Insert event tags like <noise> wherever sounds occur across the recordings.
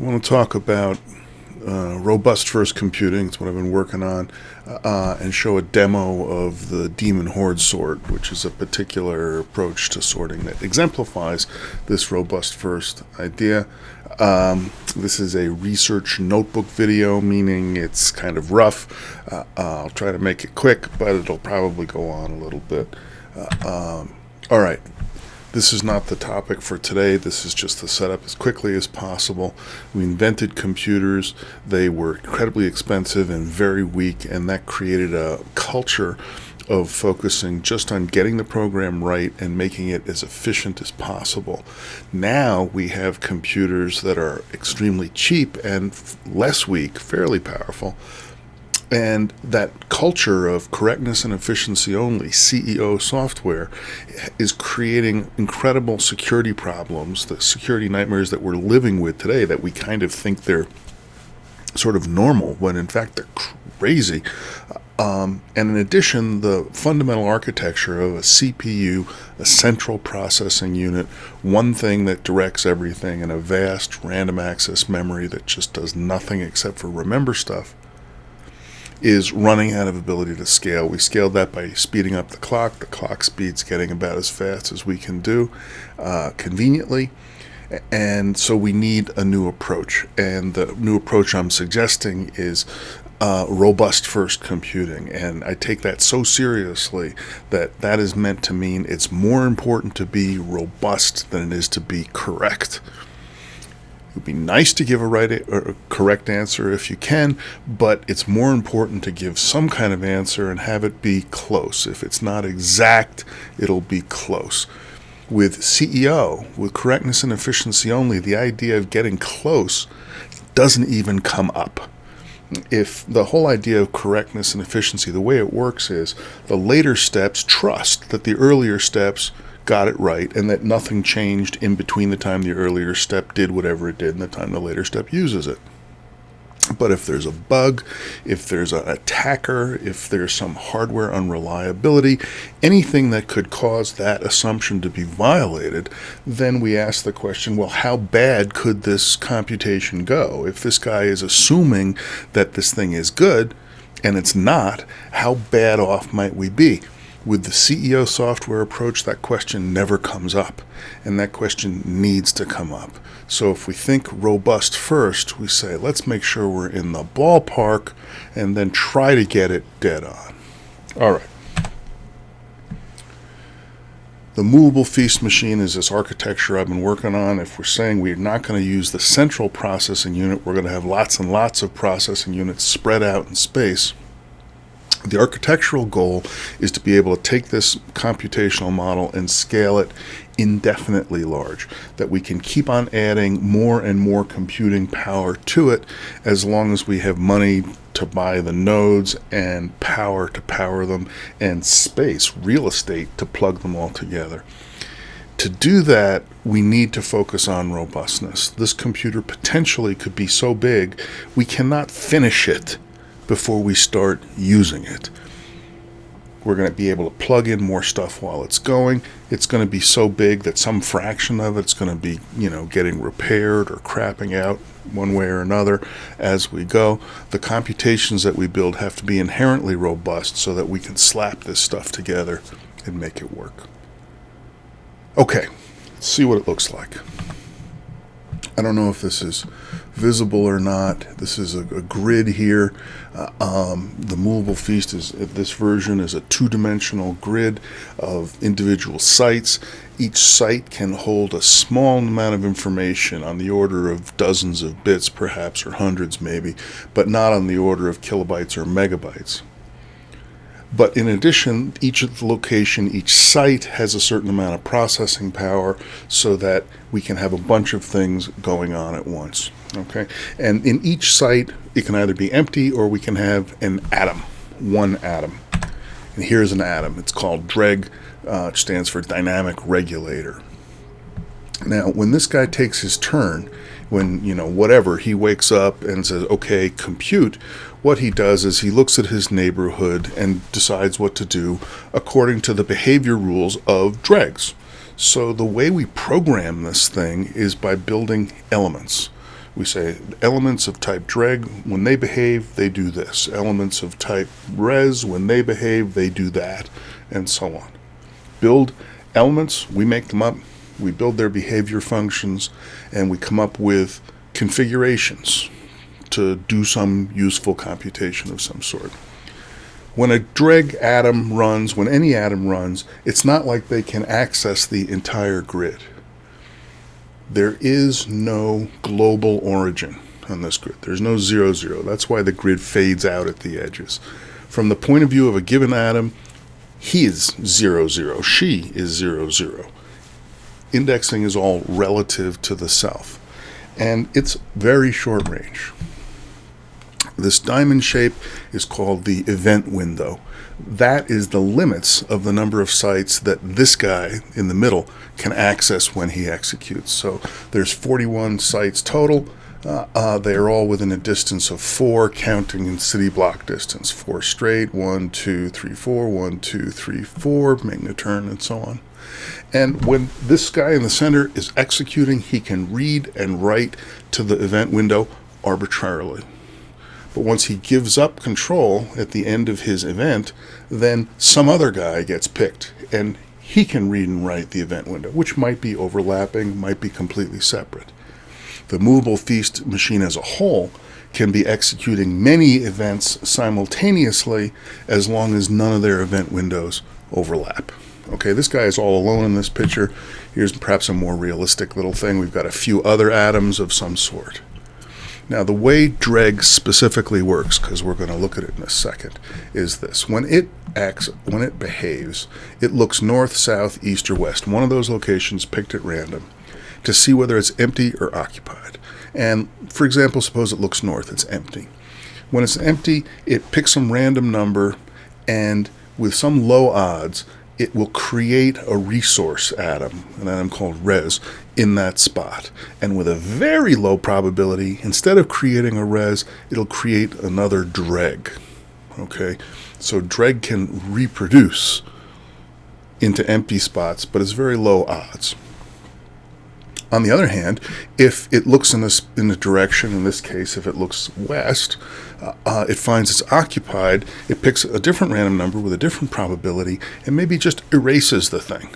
I want to talk about uh, robust first computing. It's what I've been working on, uh, and show a demo of the Demon Horde sort, which is a particular approach to sorting that exemplifies this robust first idea. Um, this is a research notebook video, meaning it's kind of rough. Uh, I'll try to make it quick, but it'll probably go on a little bit. Uh, um, all right, this is not the topic for today. This is just the setup as quickly as possible. We invented computers. They were incredibly expensive and very weak, and that created a culture of focusing just on getting the program right and making it as efficient as possible. Now we have computers that are extremely cheap and less weak, fairly powerful, and that culture of correctness and efficiency only, CEO software, is creating incredible security problems, the security nightmares that we're living with today that we kind of think they're sort of normal when in fact they're crazy. Um, and in addition, the fundamental architecture of a CPU, a central processing unit, one thing that directs everything, and a vast random access memory that just does nothing except for remember stuff is running out of ability to scale. We scaled that by speeding up the clock. The clock speed's getting about as fast as we can do uh, conveniently. And so we need a new approach. And the new approach I'm suggesting is uh, robust first computing. And I take that so seriously that that is meant to mean it's more important to be robust than it is to be correct. It would be nice to give a right or a correct answer if you can, but it's more important to give some kind of answer and have it be close. If it's not exact, it'll be close. With CEO, with correctness and efficiency only, the idea of getting close doesn't even come up. If the whole idea of correctness and efficiency, the way it works is the later steps trust that the earlier steps got it right and that nothing changed in between the time the earlier step did whatever it did and the time the later step uses it. But if there's a bug, if there's an attacker, if there's some hardware unreliability, anything that could cause that assumption to be violated, then we ask the question, well, how bad could this computation go? If this guy is assuming that this thing is good and it's not, how bad off might we be? With the CEO software approach, that question never comes up, and that question needs to come up. So if we think robust first, we say, let's make sure we're in the ballpark and then try to get it dead on. All right. The movable feast machine is this architecture I've been working on. If we're saying we're not going to use the central processing unit, we're going to have lots and lots of processing units spread out in space. The architectural goal is to be able to take this computational model and scale it indefinitely large, that we can keep on adding more and more computing power to it as long as we have money to buy the nodes and power to power them and space, real estate to plug them all together. To do that, we need to focus on robustness. This computer potentially could be so big, we cannot finish it before we start using it. We're going to be able to plug in more stuff while it's going. It's going to be so big that some fraction of it's going to be, you know, getting repaired or crapping out one way or another as we go. The computations that we build have to be inherently robust so that we can slap this stuff together and make it work. Okay, see what it looks like. I don't know if this is visible or not. This is a, a grid here. Uh, um, the movable feast is this version is a two-dimensional grid of individual sites. Each site can hold a small amount of information on the order of dozens of bits, perhaps, or hundreds maybe, but not on the order of kilobytes or megabytes. But in addition, each location, each site has a certain amount of processing power so that we can have a bunch of things going on at once. Okay, and in each site, it can either be empty or we can have an atom, one atom. And here's an atom. It's called DREG, uh, which stands for Dynamic Regulator. Now, when this guy takes his turn, when, you know, whatever, he wakes up and says, okay, compute, what he does is he looks at his neighborhood and decides what to do according to the behavior rules of dregs. So the way we program this thing is by building elements. We say elements of type dreg, when they behave, they do this. Elements of type res, when they behave, they do that, and so on. Build elements, we make them up, we build their behavior functions, and we come up with configurations to do some useful computation of some sort. When a dreg atom runs, when any atom runs, it's not like they can access the entire grid. There is no global origin on this grid. There's no zero zero. That's why the grid fades out at the edges. From the point of view of a given atom, he is zero zero. She is zero zero. Indexing is all relative to the self. And it's very short range. This diamond shape is called the event window. That is the limits of the number of sites that this guy in the middle can access when he executes. So there's 41 sites total. Uh, uh, they are all within a distance of four, counting in city block distance. Four straight, one, two, three, four, one, two, three, four, making a turn, and so on. And when this guy in the center is executing, he can read and write to the event window arbitrarily. But once he gives up control at the end of his event, then some other guy gets picked and he can read and write the event window, which might be overlapping, might be completely separate. The movable feast machine as a whole can be executing many events simultaneously as long as none of their event windows overlap. Okay, this guy is all alone in this picture. Here's perhaps a more realistic little thing. We've got a few other atoms of some sort. Now, the way dreg specifically works, because we're going to look at it in a second, is this. When it acts, when it behaves, it looks north, south, east, or west, one of those locations picked at random, to see whether it's empty or occupied. And for example, suppose it looks north, it's empty. When it's empty, it picks some random number, and with some low odds, it will create a resource atom, an atom called res, in that spot. And with a very low probability, instead of creating a res, it'll create another dreg. Okay, so dreg can reproduce into empty spots, but it's very low odds. On the other hand, if it looks in this in the direction, in this case, if it looks west, uh, uh, it finds it's occupied. It picks a different random number with a different probability, and maybe just erases the thing,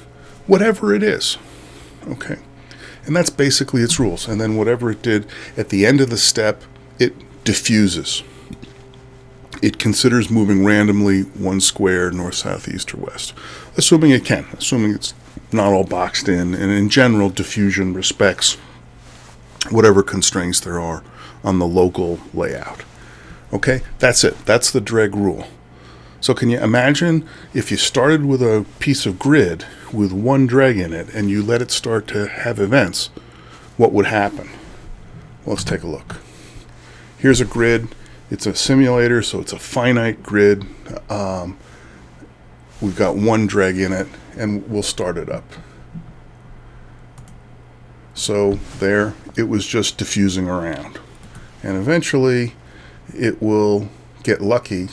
whatever it is. Okay, and that's basically its rules. And then whatever it did at the end of the step, it diffuses. It considers moving randomly one square north, south, east, or west, assuming it can, assuming it's not all boxed in, and in general, diffusion respects whatever constraints there are on the local layout. Okay, that's it. That's the dreg rule. So can you imagine if you started with a piece of grid with one dreg in it and you let it start to have events, what would happen? Well, let's take a look. Here's a grid. It's a simulator, so it's a finite grid. Um, we've got one dreg in it and we'll start it up. So there, it was just diffusing around. And eventually it will get lucky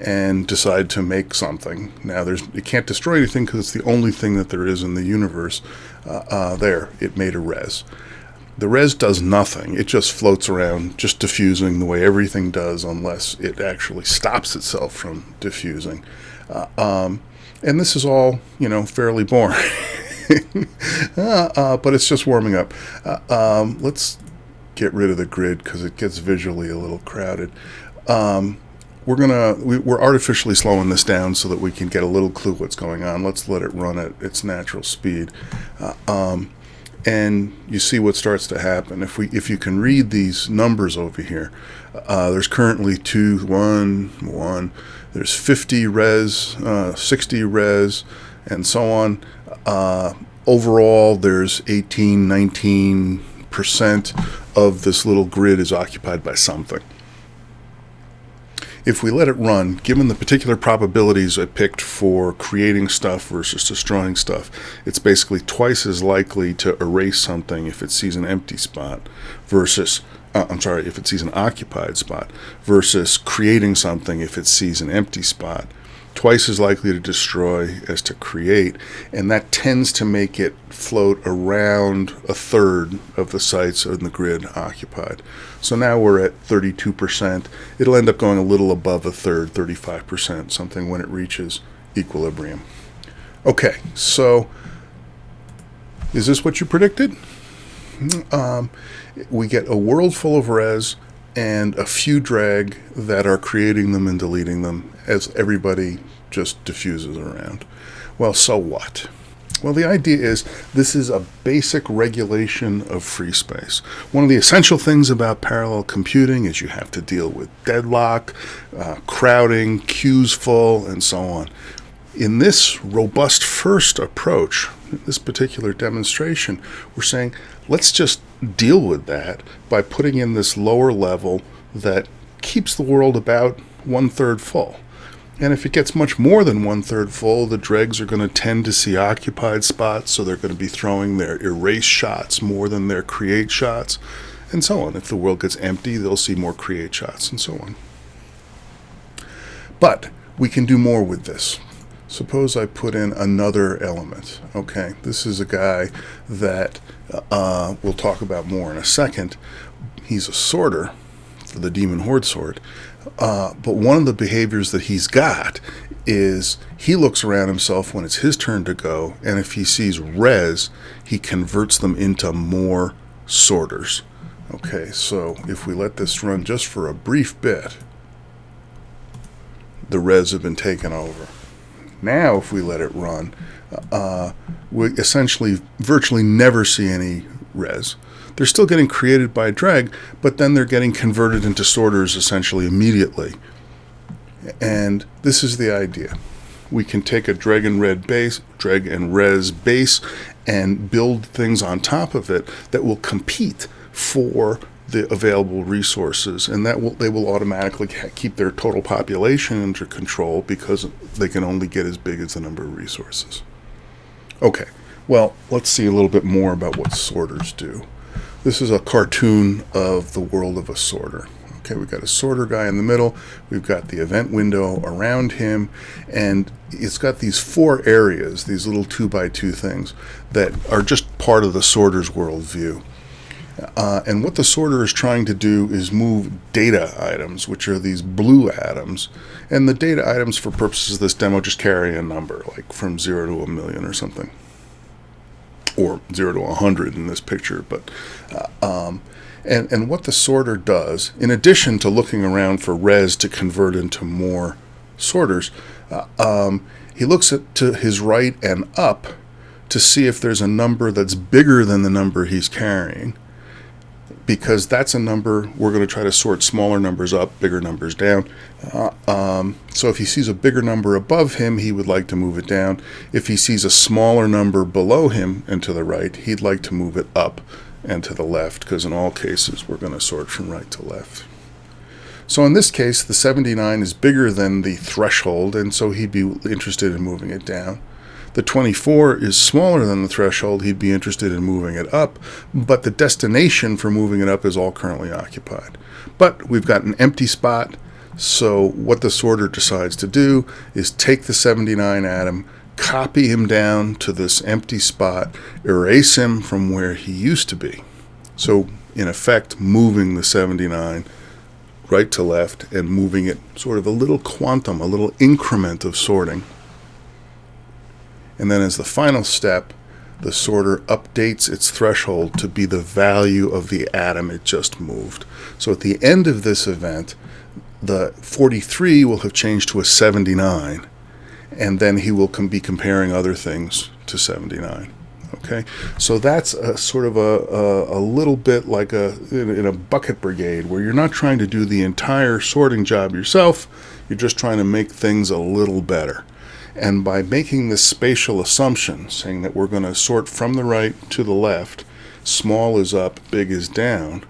and decide to make something. Now, there's it can't destroy anything because it's the only thing that there is in the universe. Uh, uh, there, it made a res. The res does nothing. It just floats around, just diffusing the way everything does, unless it actually stops itself from diffusing. Uh, um, and this is all, you know, fairly boring. <laughs> Uh, uh, but it's just warming up. Uh, um, let's get rid of the grid because it gets visually a little crowded. Um, we're gonna we, are artificially slowing this down so that we can get a little clue what's going on. Let's let it run at its natural speed, uh, um, and you see what starts to happen. If we if you can read these numbers over here, uh, there's currently two, one, one. There's 50 res, uh, 60 res, and so on. Uh, overall, there's 18, 19 percent of this little grid is occupied by something. If we let it run, given the particular probabilities I picked for creating stuff versus destroying stuff, it's basically twice as likely to erase something if it sees an empty spot versus uh, I'm sorry, if it sees an occupied spot versus creating something if it sees an empty spot. twice as likely to destroy as to create, and that tends to make it float around a third of the sites in the grid occupied. So now we're at 32%. It'll end up going a little above a third, 35%, something when it reaches equilibrium. Okay, so is this what you predicted? Um, we get a world full of res and a few dreg that are creating them and deleting them as everybody just diffuses around. Well, so what? Well, the idea is this is a basic regulation of free space. One of the essential things about parallel computing is you have to deal with deadlock, uh, crowding, queues full, and so on. In this robust first approach, this particular demonstration, we're saying let's just deal with that by putting in this lower level that keeps the world about one third full. And if it gets much more than one third full, the dregs are going to tend to see occupied spots, so they're going to be throwing their erase shots more than their create shots, and so on. If the world gets empty, they'll see more create shots, and so on. But we can do more with this. Suppose I put in another element. Okay, this is a guy that uh, we'll talk about more in a second. He's a sorter for the Demon Horde sort. Uh, but one of the behaviors that he's got is he looks around himself when it's his turn to go, and if he sees res, he converts them into more sorters. Okay, so if we let this run just for a brief bit, the res have been taken over. Now, if we let it run, uh, we essentially virtually never see any res. They're still getting created by dreg, but then they're getting converted into sorters essentially immediately. And this is the idea. We can take a dreg and red base, dreg and res base, and build things on top of it that will compete for the available resources, and that will they will automatically keep their total population under control because they can only get as big as the number of resources. Okay, well, let's see a little bit more about what sorters do. This is a cartoon of the world of a sorter. Okay, we've got a sorter guy in the middle. We've got the event window around him, and it's got these four areas, these little two by two things that are just part of the sorter's worldview. Uh, and what the sorter is trying to do is move data items, which are these blue atoms. And the data items, for purposes of this demo, just carry a number, like from 0 to a million or something or 0 to 100 in this picture. But uh, um, and, and what the sorter does, in addition to looking around for res to convert into more sorters, uh, um, he looks at to his right and up to see if there's a number that's bigger than the number he's carrying because that's a number we're going to try to sort smaller numbers up, bigger numbers down. Uh, um, so if he sees a bigger number above him, he would like to move it down. If he sees a smaller number below him and to the right, he'd like to move it up and to the left, because in all cases, we're going to sort from right to left. So in this case, the 79 is bigger than the threshold, and so he'd be interested in moving it down. The 24 is smaller than the threshold. He'd be interested in moving it up, but the destination for moving it up is all currently occupied. But we've got an empty spot, so what the sorter decides to do is take the 79 atom, copy him down to this empty spot, erase him from where he used to be. So in effect, moving the 79 right to left and moving it sort of a little quantum, a little increment of sorting and then as the final step, the sorter updates its threshold to be the value of the atom it just moved. So at the end of this event, the 43 will have changed to a 79, and then he will be comparing other things to 79. Okay, so that's a sort of a, a, a little bit like a in, in a bucket brigade where you're not trying to do the entire sorting job yourself, you're just trying to make things a little better. And by making this spatial assumption, saying that we're going to sort from the right to the left, small is up, big is down,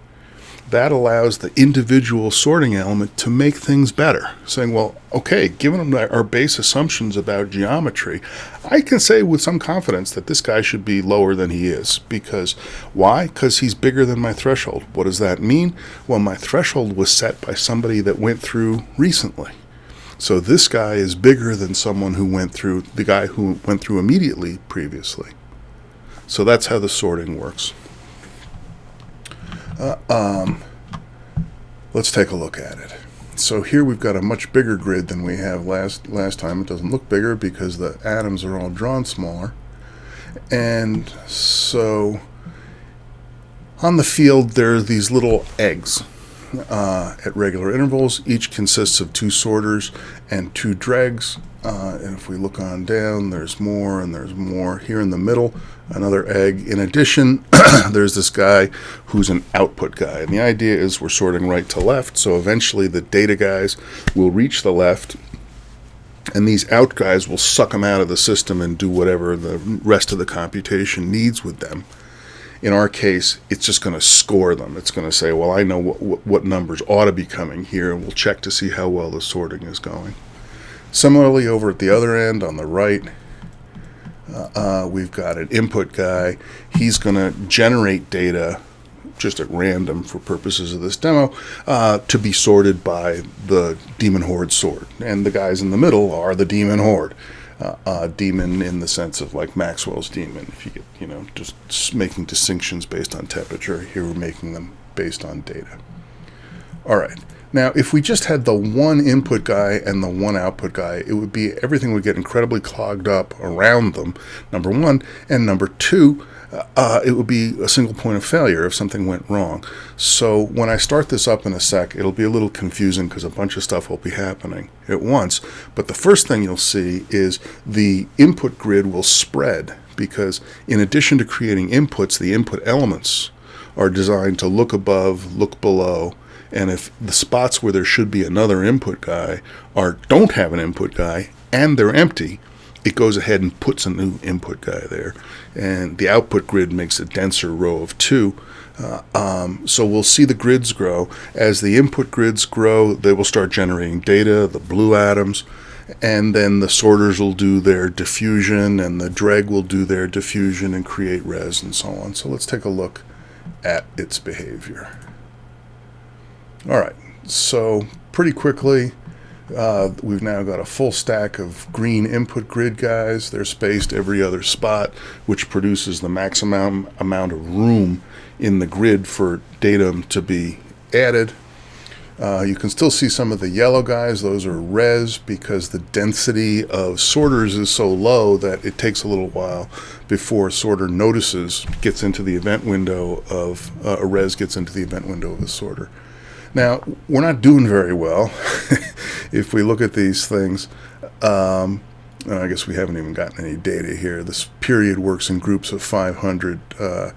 that allows the individual sorting element to make things better. Saying, well, okay, given our base assumptions about geometry, I can say with some confidence that this guy should be lower than he is. Because why? Because he's bigger than my threshold. What does that mean? Well, my threshold was set by somebody that went through recently. So this guy is bigger than someone who went through, the guy who went through immediately previously. So that's how the sorting works. Uh, um, let's take a look at it. So here we've got a much bigger grid than we have last last time. It doesn't look bigger because the atoms are all drawn smaller. And so on the field there are these little eggs uh, at regular intervals. Each consists of two sorters and two dregs. Uh, and if we look on down, there's more and there's more. Here in the middle, another egg. In addition, <clears throat> there's this guy who's an output guy. And the idea is we're sorting right to left, so eventually the data guys will reach the left and these out guys will suck them out of the system and do whatever the rest of the computation needs with them. In our case, it's just going to score them. It's going to say, well, I know what, what numbers ought to be coming here, and we'll check to see how well the sorting is going. Similarly, over at the other end on the right, uh, uh, we've got an input guy. He's going to generate data just at random for purposes of this demo uh, to be sorted by the demon horde sort. And the guys in the middle are the demon horde. Uh, uh, demon in the sense of like Maxwell's demon. If you get, you know, just making distinctions based on temperature, here we're making them based on data. All right. Now, if we just had the one input guy and the one output guy, it would be everything would get incredibly clogged up around them, number one. And number two, uh, it would be a single point of failure if something went wrong. So when I start this up in a sec, it'll be a little confusing because a bunch of stuff will be happening at once. But the first thing you'll see is the input grid will spread because in addition to creating inputs, the input elements are designed to look above, look below, and if the spots where there should be another input guy are don't have an input guy and they're empty, it goes ahead and puts a new input guy there. And the output grid makes a denser row of two. Uh, um, so we'll see the grids grow. As the input grids grow, they will start generating data, the blue atoms, and then the sorters will do their diffusion, and the dreg will do their diffusion and create res and so on. So let's take a look at its behavior. All right, so pretty quickly, uh, we've now got a full stack of green input grid guys. They're spaced every other spot, which produces the maximum amount of room in the grid for datum to be added. Uh, you can still see some of the yellow guys. Those are res because the density of sorters is so low that it takes a little while before a sorter notices, gets into the event window of uh, a res gets into the event window of a sorter. Now, we're not doing very well <laughs> if we look at these things. Um, I guess we haven't even gotten any data here. This period works in groups of 500, uh,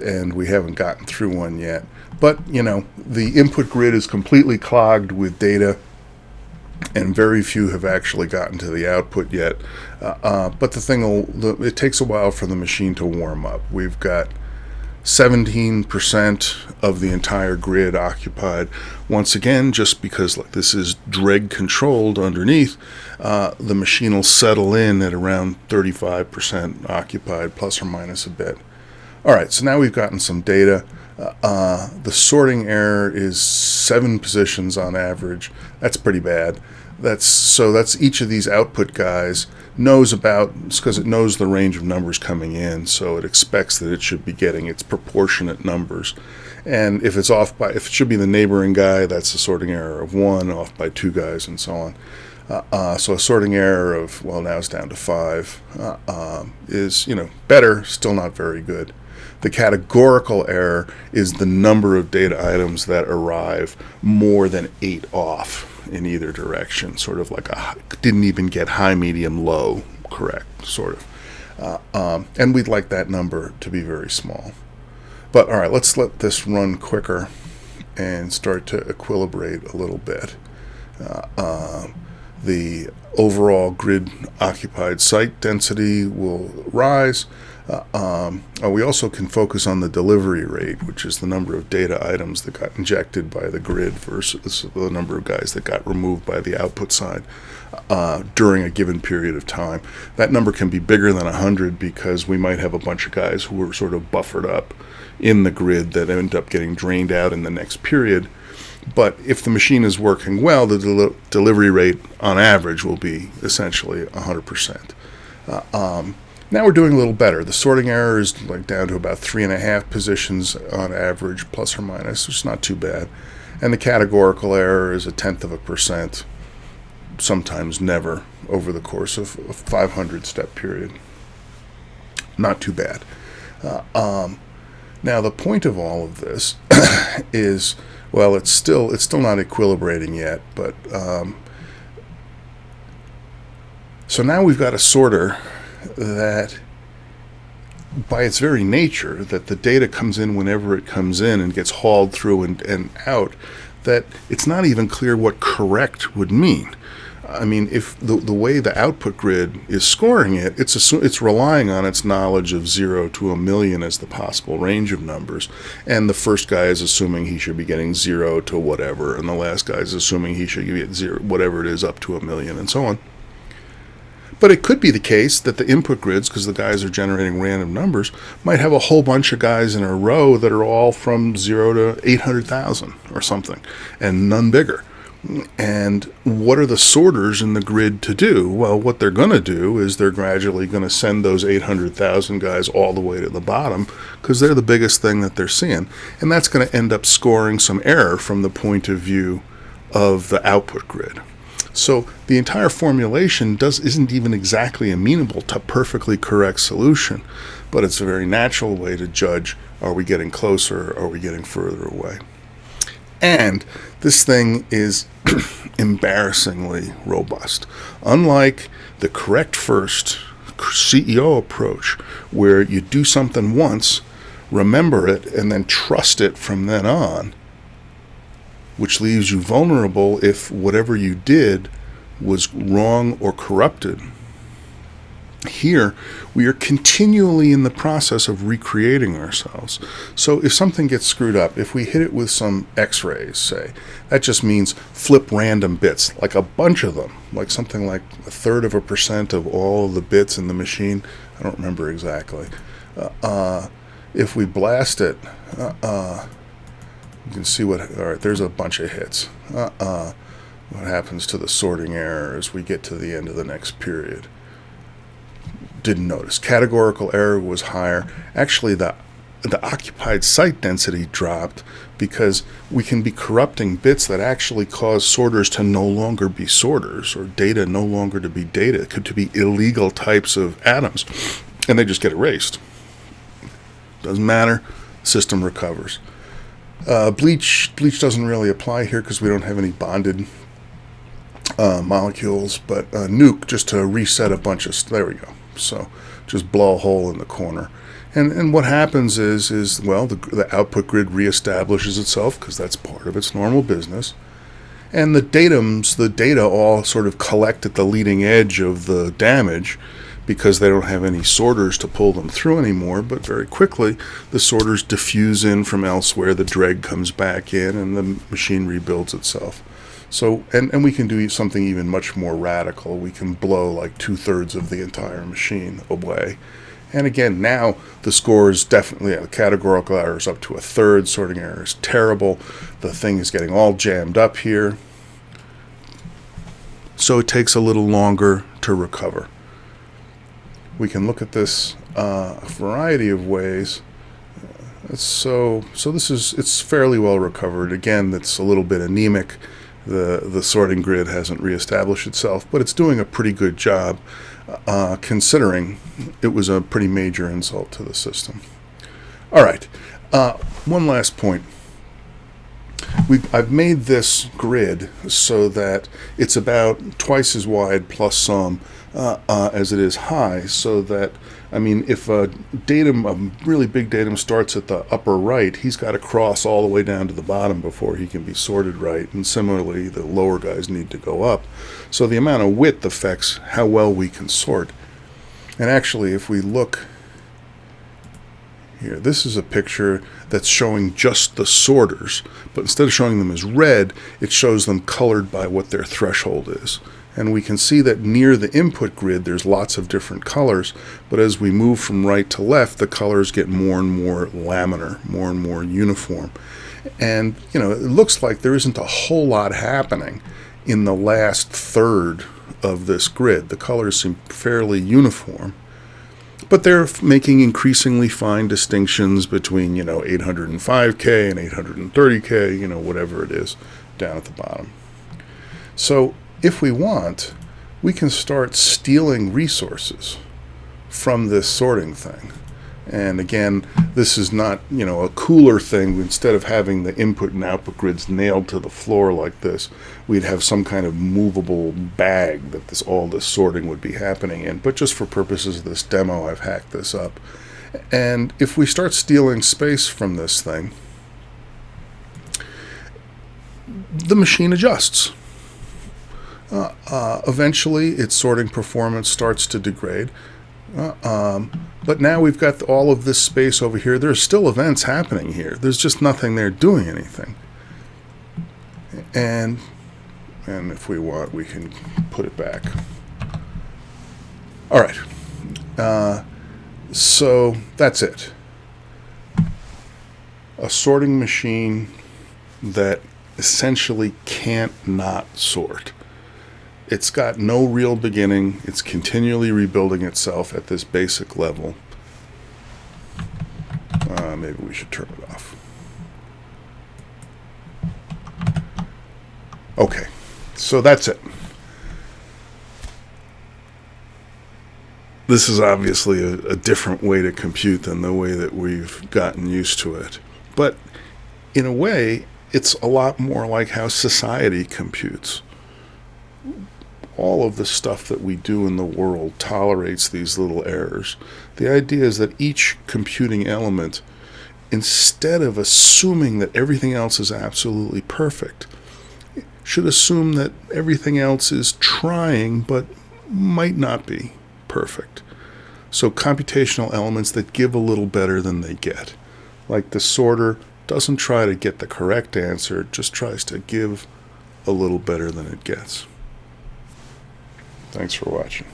and we haven't gotten through one yet. But, you know, the input grid is completely clogged with data, and very few have actually gotten to the output yet. Uh, uh, but the thing, will, it takes a while for the machine to warm up. We've got 17% of the entire grid occupied. Once again, just because like this is dreg controlled underneath, uh, the machine will settle in at around 35% occupied, plus or minus a bit. All right, so now we've gotten some data. Uh, uh, the sorting error is seven positions on average. That's pretty bad. That's so that's each of these output guys knows about because it knows the range of numbers coming in, so it expects that it should be getting its proportionate numbers. And if it's off by, if it should be the neighboring guy, that's a sorting error of one, off by two guys, and so on. Uh, uh, so a sorting error of well now it's down to five uh, um, is you know better, still not very good. The categorical error is the number of data items that arrive more than eight off in either direction, sort of like a didn't even get high, medium, low correct, sort of. Uh, um, and we'd like that number to be very small. But all right, let's let this run quicker and start to equilibrate a little bit. Uh, uh, the overall grid occupied site density will rise. Uh, um, uh, we also can focus on the delivery rate, which is the number of data items that got injected by the grid versus the number of guys that got removed by the output side uh, during a given period of time. That number can be bigger than 100 because we might have a bunch of guys who were sort of buffered up in the grid that end up getting drained out in the next period But if the machine is working well, the del- delivery rate on average will be essentially 100%. Uh, um, now we're doing a little better. The sorting error is like down to about three and a half positions on average, plus or minus, which is not too bad. And the categorical error is a tenth of a percent, sometimes never, over the course of a 500 step period. Not too bad. Uh, um, now the point of all of this <coughs> is, well, it's still it's still not equilibrating yet, but um, so now we've got a sorter that by its very nature that the data comes in whenever it comes in and gets hauled through and, and out that it's not even clear what correct would mean I mean, if the, the way the output grid is scoring it, it's assu- it's relying on its knowledge of zero to a million as the possible range of numbers, and the first guy is assuming he should be getting zero to whatever, and the last guy is assuming he should get zero whatever it is up to a million, and so on. But it could be the case that the input grids, because the guys are generating random numbers, might have a whole bunch of guys in a row that are all from zero to 800,000 or something, and none bigger. And what are the sorters in the grid to do? Well, what they're going to do is they're gradually going to send those 800,000 guys all the way to the bottom because they're the biggest thing that they're seeing. And that's going to end up scoring some error from the point of view of the output grid. So the entire formulation does isn't even exactly amenable to perfectly correct solution, but it's a very natural way to judge are we getting closer, are we getting further away? And this thing is <clears throat> embarrassingly robust. Unlike the correct first CEO approach, where you do something once, remember it, and then trust it from then on, which leaves you vulnerable if whatever you did was wrong or corrupted. Here, we are continually in the process of recreating ourselves. So, if something gets screwed up, if we hit it with some x rays, say, that just means flip random bits, like a bunch of them, like something like a third of a percent of all the bits in the machine. I don't remember exactly. Uh, uh, if we blast it, uh, uh you can see what, all right, there's a bunch of hits. Uh, uh, what happens to the sorting error as we get to the end of the next period didn't notice. Categorical error was higher. Actually, the the occupied site density dropped because we can be corrupting bits that actually cause sorters to no longer be sorters or data no longer to be data. Could to be illegal types of atoms, and they just get erased. Doesn't matter. System recovers. Uh, bleach bleach doesn't really apply here because we don't have any bonded uh, molecules, but uh, nuke just to reset a bunch of. There we go. So just blow a hole in the corner. And, and what happens is, is well, the, the output grid reestablishes itself because that's part of its normal business. And the datums, the data all sort of collect at the leading edge of the damage because they don't have any sorters to pull them through anymore. But very quickly, the sorters diffuse in from elsewhere, the dreg comes back in, and the machine rebuilds itself. So, and, and we can do something even much more radical. We can blow like two thirds of the entire machine away. And again, now the score is definitely, the categorical error is up to a third, sorting error is terrible. The thing is getting all jammed up here. So it takes a little longer to recover. We can look at this uh, a variety of ways. So, so this is, it's fairly well recovered. Again, it's a little bit anemic the the sorting grid hasn't reestablished itself, but it's doing a pretty good job, uh, considering it was a pretty major insult to the system. All right, uh, one last point. We I've made this grid so that it's about twice as wide plus some uh, uh as it is high, so that I mean, if a datum, a really big datum starts at the upper right, he's got to cross all the way down to the bottom before he can be sorted right. And similarly, the lower guys need to go up. So the amount of width affects how well we can sort. And actually, if we look here, this is a picture that's showing just the sorters, but instead of showing them as red, it shows them colored by what their threshold is. And we can see that near the input grid, there's lots of different colors. But as we move from right to left, the colors get more and more laminar, more and more uniform. And, you know, it looks like there isn't a whole lot happening in the last third of this grid. The colors seem fairly uniform. But they're making increasingly fine distinctions between, you know, 805K and 830K, you know, whatever it is down at the bottom. So if we want, we can start stealing resources from this sorting thing. And again, this is not, you know, a cooler thing. Instead of having the input and output grids nailed to the floor like this, we'd have some kind of movable bag that this all this sorting would be happening in. But just for purposes of this demo, I've hacked this up. And if we start stealing space from this thing, the machine adjusts. Uh, uh, eventually, its sorting performance starts to degrade. Uh, um, but now we've got all of this space over here. There's still events happening here. There's just nothing there doing anything. And and if we want, we can put it back. All right. Uh, so that's it. A sorting machine that essentially can't not sort. It's got no real beginning. It's continually rebuilding itself at this basic level. Uh, maybe we should turn it off. Okay, so that's it. This is obviously a, a different way to compute than the way that we've gotten used to it. But in a way, it's a lot more like how society computes. All of the stuff that we do in the world tolerates these little errors. The idea is that each computing element, instead of assuming that everything else is absolutely perfect, should assume that everything else is trying but might not be perfect. So computational elements that give a little better than they get. Like the sorter doesn't try to get the correct answer, just tries to give a little better than it gets. Thanks for watching.